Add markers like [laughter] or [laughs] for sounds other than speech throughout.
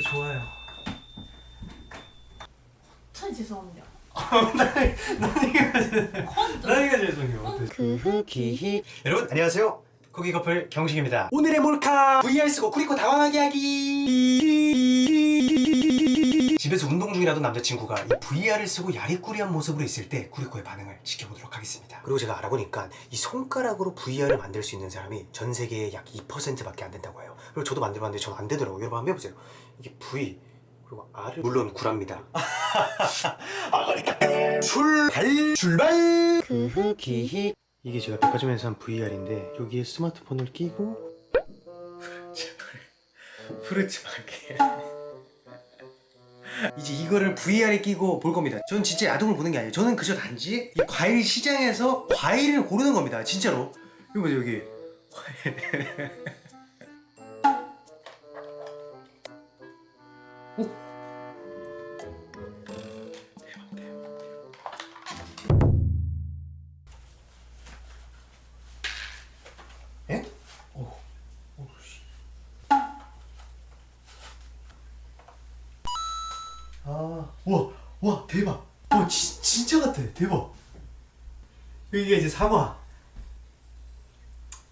노래 좋아요. 천 죄송합니다. [laughs] 나니가 죄송해요. 그흐기 여러분 안녕하세요. 고기 커플 경식입니다. 오늘의 몰카 vs 고쿠리코 당황하게 하기. 집에서 운동 중이라던 남자친구가 이 VR을 쓰고 야리꾸리한 모습으로 있을 때 쿠리코의 반응을 지켜보도록 하겠습니다. 그리고 제가 알아보니까 이 손가락으로 VR을 만들 수 있는 사람이 전 세계의 약 2%밖에 안 된다고 해요. 그리고 저도 만들어봤는데 전 안 되더라고요. 여러분 한번 해보세요. 이게 V 그리고 R을 물론 구랍니다. [laughs] 아 그러니까 출발 출발 이게 제가 백화점에서 산 VR인데 여기에 스마트폰을 끼고 프루츠 마켓 [laughs] 이제 이거를 VR에 끼고 볼 겁니다. 저는 진짜 야동을 보는 게 아니에요. 저는 그저 단지 이 과일 시장에서 과일을 고르는 겁니다. 진짜로. 이거 보세요 여기. [laughs] 오. 대박 와, 와, 대박. 와, 지, 진짜 같아. 대박. 여기가 이제 사과.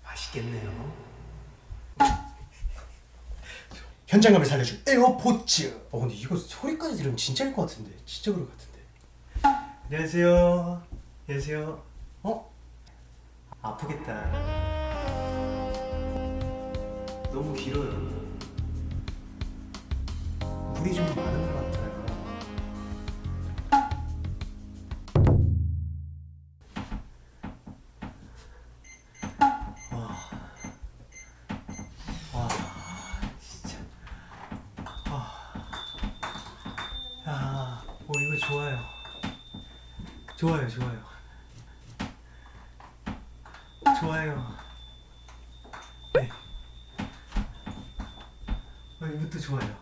맛있겠네요. [laughs] 현장감을 살려줄 에어포츠. 어, 근데 이거 소리까지 들으면 진짜일 것 같은데. 진짜 그럴 것 같은데. 안녕하세요. 안녕하세요. 어? 아프겠다. 너무 길어요. 물이 좀 많은 좋아요. 좋아요 좋아요. 좋아요. 네. 어, 이것도 좋아요.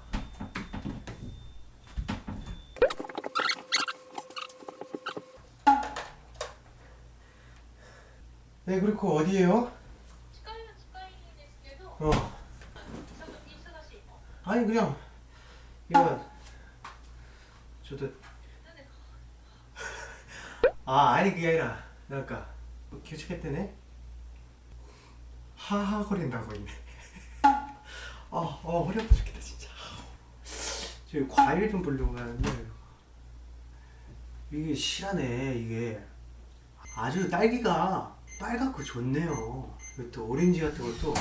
네 그리고 어디에요? 어. 아니 그냥 이건 저도 아 아니 그게 아니라 그러니까 교체했대네 하하거린다고 있네. [laughs] 아, 어 허리 아파 죽겠다 진짜. 저 과일 좀 보려고 하는데 이게 실하네 이게. 아주 딸기가 빨갛고 좋네요. 또 오렌지 같은 것도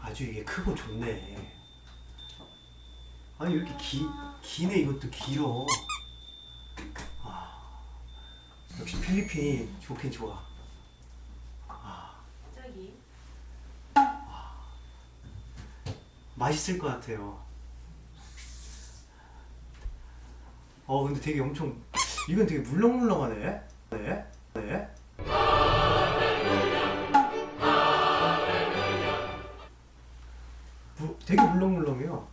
아주 이게 크고 좋네. 아니 이렇게 기, 기네? 이것도 길어 역시 필리핀이 좋긴 좋아. 저기 맛있을 것 같아요. 어 근데 되게 엄청 이건 되게 물렁물렁하네. 네. 네. 무, 되게 물렁물렁해요.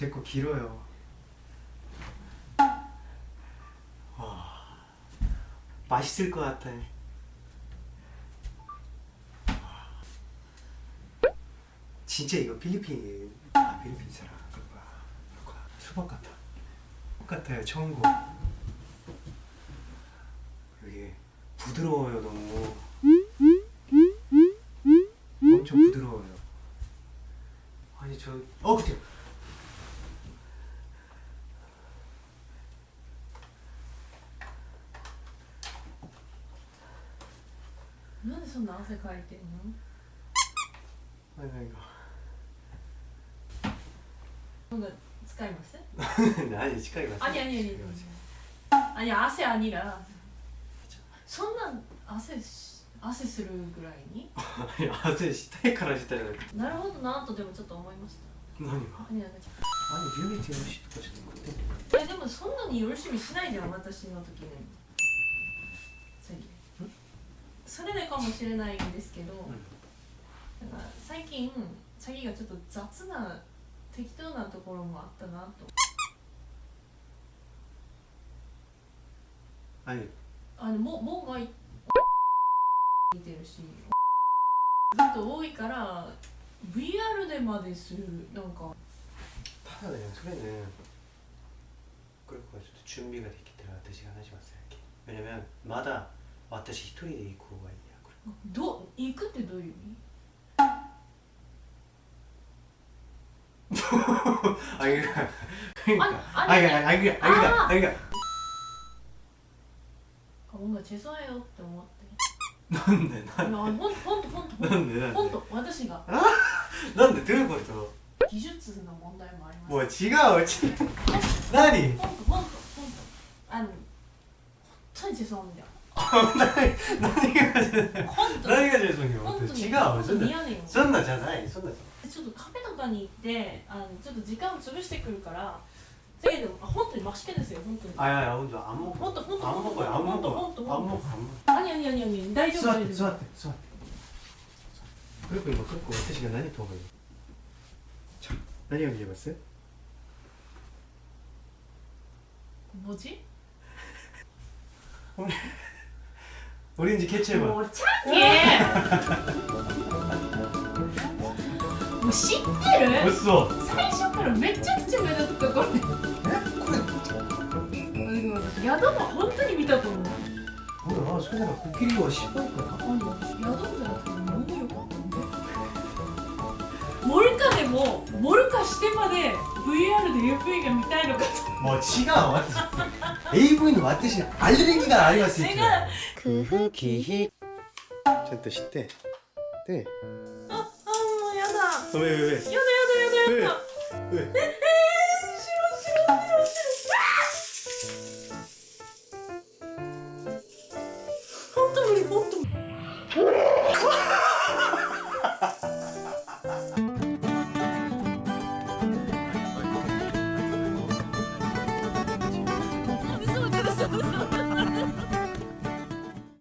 제 거 길어요. 와, 맛있을 것 같아. 진짜 이거 필리핀, 아, 필리핀 사람. 그거야. 그거야. 수박 같아. 수박 같아요, 청고. 이게 부드러워요, 너무. 엄청 부드러워요. 아니, 저, 어, 그때. なんでそんな汗かいてんの？今度使います？[laughs] 何？使います？あにあにあにあに汗あにが。そんな汗汗するぐらいに？汗したいからしたいなるほどなとでもちょっと思いました。何が？何が何でもそんなによろしみしないじゃん私の時にそれでかもしれないんですけど、うん、なんか最近詐欺がちょっと雑な適当なところもあったなと。はい。あのも門が [laughs] 見てるし。ずっと多いから VR でまでするなんか。ただねそれね。これこれちょっと準備ができたら私が話しますよまだ私一人で行こうがいいやこれ。ど行くってどういう意味？[laughs] あいる。あいる。あいる。あげあいが小あいよっあ思って。なんでなんあいんあほんとほんと。なんあいんあ私が。なあで？どういうこと？技術の問題もあります。もう違う違う。何ほんとほんとほんと。あの本当に自尊だよ何が何がジェイ違うそんなそんなじゃないそんなちょっとカフェとかに行ってあのちょっと時間を潰してくるからせいでも本当にマシケですよ本当に。あいやいや本当あんも本当本当本当本当本当本当あに。あに。あに。あに。大丈夫座ってんって座ってこれこれ今結構私が何と思うんゃ何をんえます文字俺 지? 오렌지 캐치해봐 뭐 창해 뭐知ってる 벌써 最初からめちゃくちゃ目立ったこれ 에? 그래 宿も本当に見たと思う 뭐야 소녀가 코끼리와 10번이야 あの宿じゃなくてもよかったんでモルカでもモルカしてまで VR도 AV가 밑다이로 뭐지가 왔다 AV는 왔듯이 알레르기가 아니었을 때 내가 그 후기 잔또 시대. 네 아, 아, 야다. 어, 왜, 왜, 왜? 야다, 야다, 야다, 야다. 왜? 왜? 에, 싫어, 싫어, 싫어, 아!